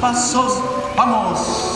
pasos, vamos.